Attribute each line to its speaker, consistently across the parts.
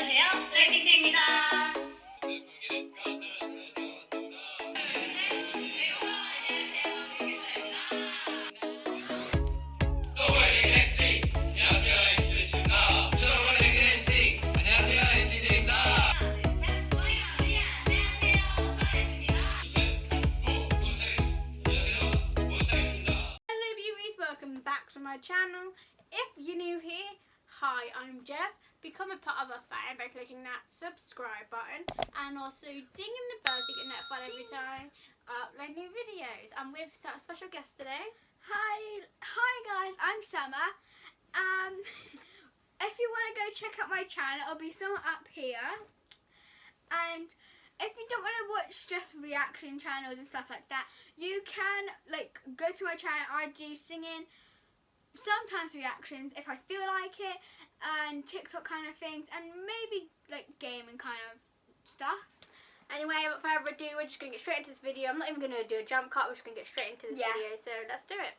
Speaker 1: 안녕하세요. 블랙핑크입니다.
Speaker 2: Hello beauties, welcome back to my channel. If you're new here, hi, I'm Jess. Become a part of our family by clicking that subscribe button and also dinging the bell to get notified every time I upload new videos. I'm with a special guest today.
Speaker 3: Hi, hi guys, I'm Summer. Um, if you want to go check out my channel, it'll be somewhere up here. And if you don't want to watch just reaction channels and stuff like that, you can like go to my channel. I do singing, sometimes reactions if I feel like it, and TikTok kind of things, and maybe like gaming kind of stuff.
Speaker 2: Anyway, without further ado, we're just going to get straight into this video. I'm not even going to do a jump cut, we're just going to get straight into this
Speaker 3: Yeah.
Speaker 2: video, so let's do it.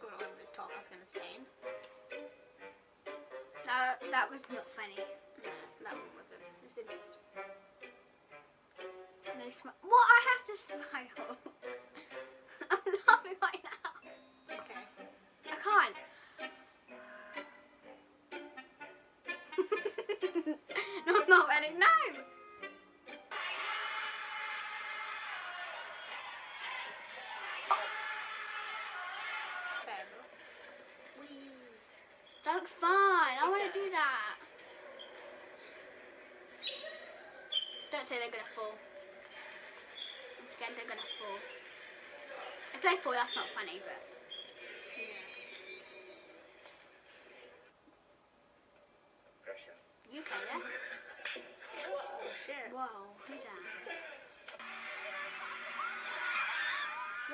Speaker 2: Got it over his top, that's to stain.
Speaker 3: That that was not funny. Smile. What? I have to smile. I'm laughing right now.
Speaker 2: Okay.
Speaker 3: I can't. no, I'm not ready. No. That looks fun. I want to do that. Don't say they're gonna fall. Once again, they're gonna fall. If they fall, that's not funny, but. You okay there?
Speaker 2: Oh shit.
Speaker 3: Whoa, who's that?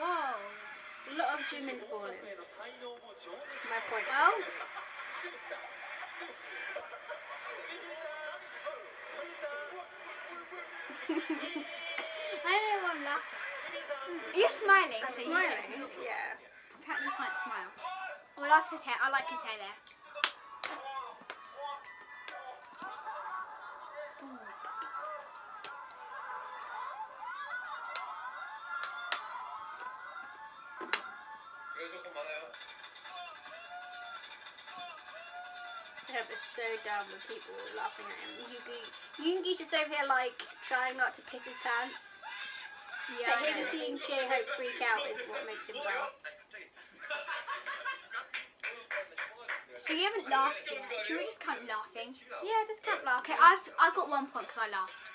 Speaker 3: Whoa.
Speaker 2: A lot of Jimin falling. My point.
Speaker 3: Oh. I don't know why I'm laughing. You're smiling,
Speaker 2: I'm
Speaker 3: so you
Speaker 2: smiling.
Speaker 3: can-
Speaker 2: Yeah.
Speaker 3: Apparently you can't smile. Oh, I like his hair. I like his hair there.
Speaker 2: Hope it's so dumb with people laughing at him. Yoongi, Yoongi's just over here like trying not to piss his pants.
Speaker 3: Yeah. I
Speaker 2: him seeing J-Hope freak out is what makes him laugh.
Speaker 3: So you haven't laughed yet. Should we just count laughing?
Speaker 2: Yeah, just can't laugh.
Speaker 3: Okay, I've I've got one point because I laughed.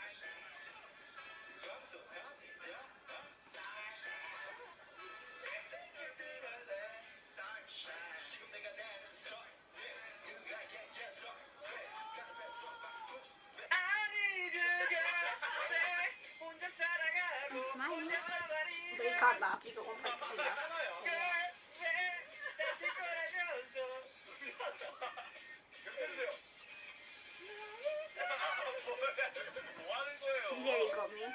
Speaker 2: You can't laugh. You got one point to laugh. You nearly got me.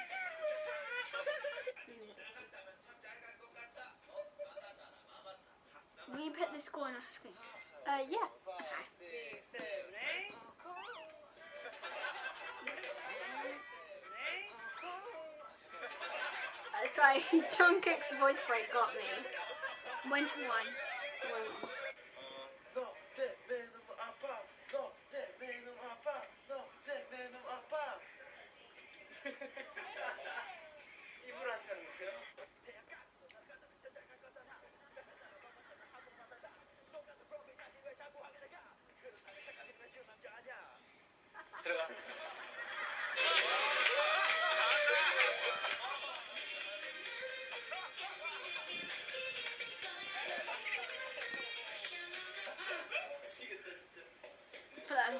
Speaker 3: Will you put the score on our screen?
Speaker 2: Uh, yeah. Uh, sorry, Jungkook's voice break got me.
Speaker 3: One to. One.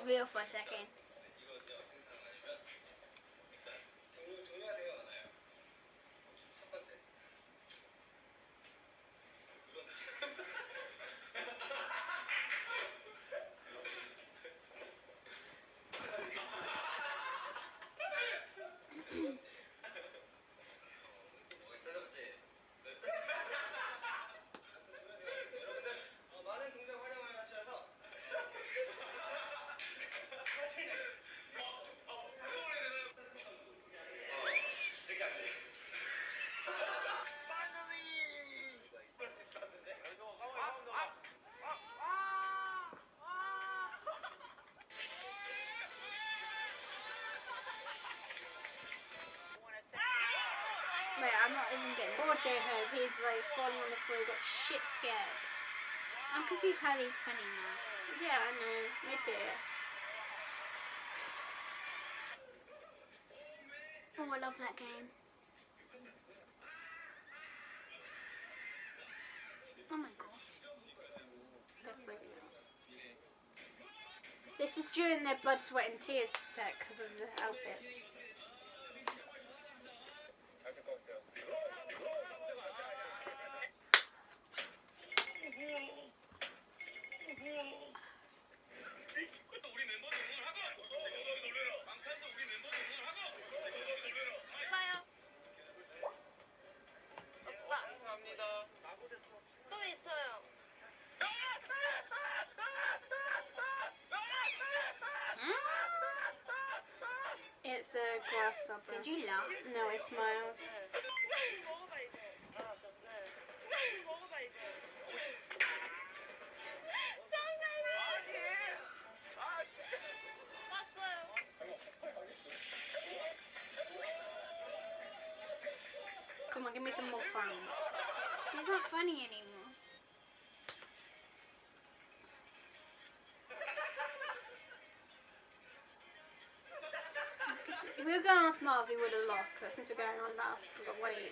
Speaker 3: Real for a second. I'm not even getting
Speaker 2: Poor J-Hope, he's like falling on the floor, got shit scared.
Speaker 3: I'm confused how he's funny now.
Speaker 2: Yeah, I know. Me too.
Speaker 3: Oh, I love that game. Oh my god.
Speaker 2: They're freaking out. This was during their blood, sweat, and tears set because of the outfit. Last Supper.
Speaker 3: Did you laugh?
Speaker 2: No, I smiled. Come on, give me some more fun.
Speaker 3: He's not funny anymore.
Speaker 2: We were going on smart, we would have lost, but since we're going on last, we've got one each.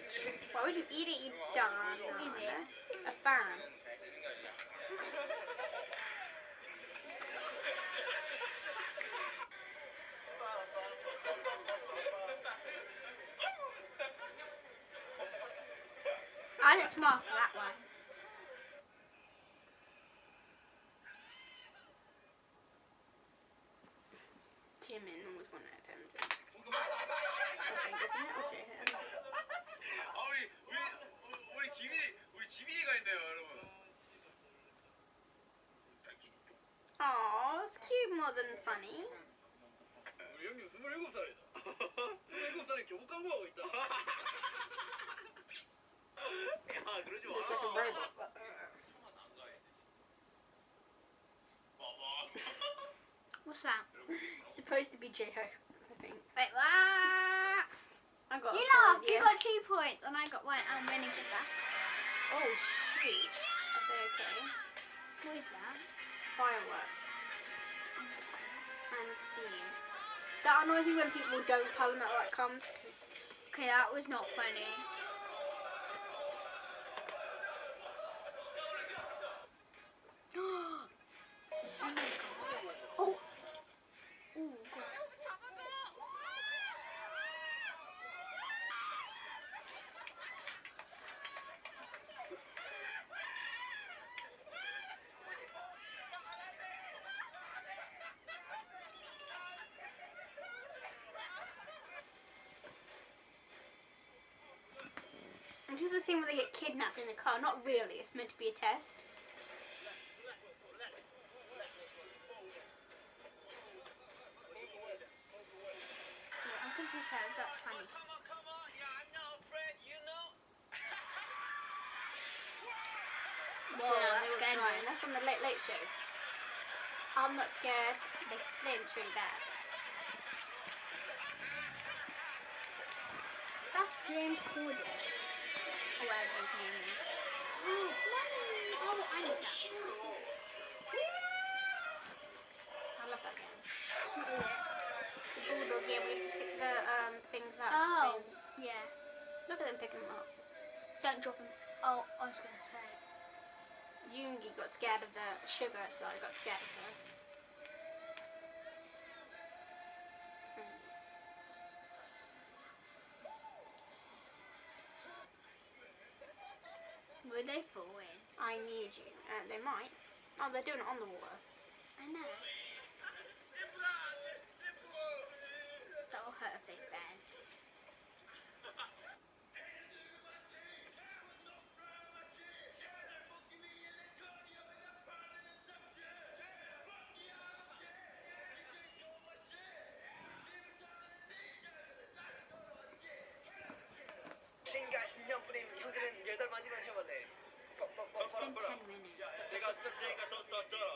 Speaker 2: Why would you eat it, you dumb?
Speaker 3: What is it?
Speaker 2: A fan.
Speaker 3: I didn't smile for that one.
Speaker 4: 우리 지민이가 있네요 여러분.
Speaker 2: Aw, it's cute more than funny.
Speaker 4: 우리 형님 27살이다. 27살에 교복 광고하고 있다. 야 그러지 마.
Speaker 2: Looks like a robot. but-
Speaker 3: What's that?
Speaker 2: Supposed to be J-Hope, I think.
Speaker 3: Wait, what?
Speaker 2: I got
Speaker 3: You
Speaker 2: a point,
Speaker 3: laughed. You
Speaker 2: yeah.
Speaker 3: got two points, and I got one. I'm winning for that.
Speaker 2: Oh shoot. Oh, Are they okay?
Speaker 3: Who is that?
Speaker 2: Fireworks. And steam. That annoys me when people don't tell them that that comes.
Speaker 3: Okay, that was not funny.
Speaker 2: This is the scene where they get kidnapped in the car. Not really. It's meant to be a test.
Speaker 3: Wait, I'm confused how it's up 20. Whoa,
Speaker 2: Yeah,
Speaker 3: that scared me.
Speaker 2: That's on the Late Late Show. I'm not scared. They flinch really bad.
Speaker 3: That's James Corden. Whatever his name is. Money! Oh, I know that.
Speaker 2: I love that game.
Speaker 3: What is it?
Speaker 2: The bulldog game where you have to pick the um, things up.
Speaker 3: Oh,
Speaker 2: things.
Speaker 3: yeah.
Speaker 2: Look at them picking them up.
Speaker 3: Don't drop him. Oh, I was going to say.
Speaker 2: Yoongi got scared of the sugar, so I got scared of her.
Speaker 3: Would they fall in?
Speaker 2: I need you. Uh, they might. Oh, they're doing it on the water.
Speaker 3: I know.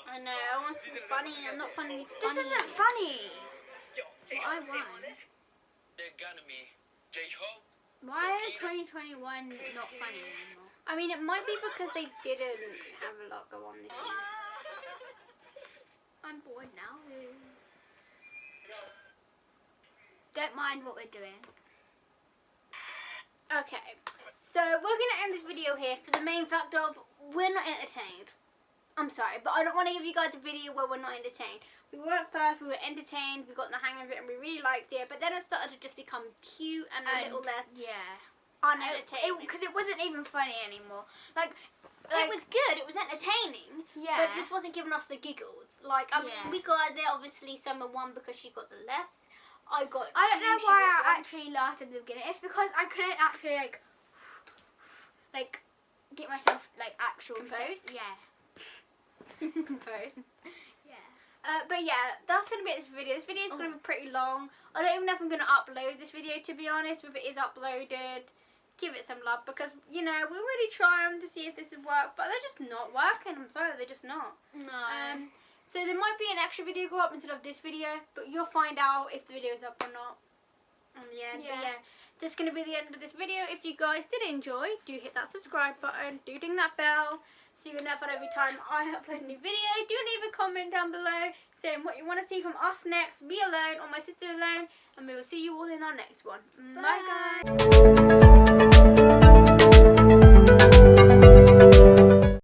Speaker 2: I know, I want to be funny and I'm not funny. It's funny.
Speaker 3: This isn't funny.
Speaker 5: What
Speaker 3: I
Speaker 4: want.
Speaker 3: Why are 2021 not funny anymore?
Speaker 2: I mean, it might be because they didn't have a lot go on this year.
Speaker 3: I'm bored now. Don't mind what we're doing.
Speaker 2: Okay, so we're going to end this video here for the main fact of we're not entertained. I'm sorry, but I don't want to give you guys a video where we're not entertained. We were at first, we were entertained, we got the hang of it, and we really liked it. But then it started to just become cute and a little less
Speaker 3: yeah.
Speaker 2: unentertaining.
Speaker 3: Because it, wasn't even funny anymore. Like,
Speaker 2: it was good. It was entertaining.
Speaker 3: yeah.
Speaker 2: But this wasn't giving us the giggles. Like, I mean,
Speaker 3: Yeah.
Speaker 2: we got there. Obviously, Summer won because she got the less. I got.
Speaker 3: I don't
Speaker 2: two,
Speaker 3: know why I
Speaker 2: one.
Speaker 3: actually laughed at the beginning. It's because I couldn't actually like, like, get myself like actual
Speaker 2: Composed?
Speaker 3: Yeah.
Speaker 2: Both.
Speaker 3: Yeah.
Speaker 2: Uh, but yeah, that's gonna be it this video. This video is gonna be pretty long. I don't even know if I'm gonna upload this video to be honest. If it is uploaded, give it some love because you know we're really trying to see if this would work, but they're just not working. I'm sorry, they're just not.
Speaker 3: No.
Speaker 2: Um, so there might be an extra video go up instead of this video, but you'll find out if the video is up or not. End, but
Speaker 3: Yeah.
Speaker 2: yeah, that's gonna be the end of this video. If you guys did enjoy, do hit that subscribe button, do ding that bell, so you can know every time I upload a new video. Do leave a comment down below saying what you want to see from us next, me alone or my sister alone, and we will see you all in our next one. Bye,
Speaker 3: Bye
Speaker 2: guys!